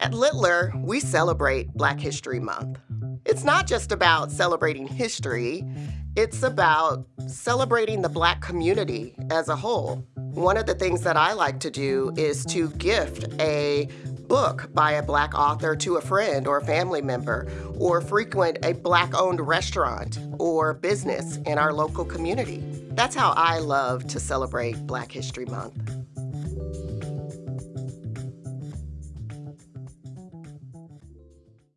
At Littler, we celebrate Black History Month. It's not just about celebrating history, it's about celebrating the Black community as a whole. One of the things that I like to do is to gift a book by a Black author to a friend or a family member, or frequent a Black owned restaurant or business in our local community. That's how I love to celebrate Black History Month.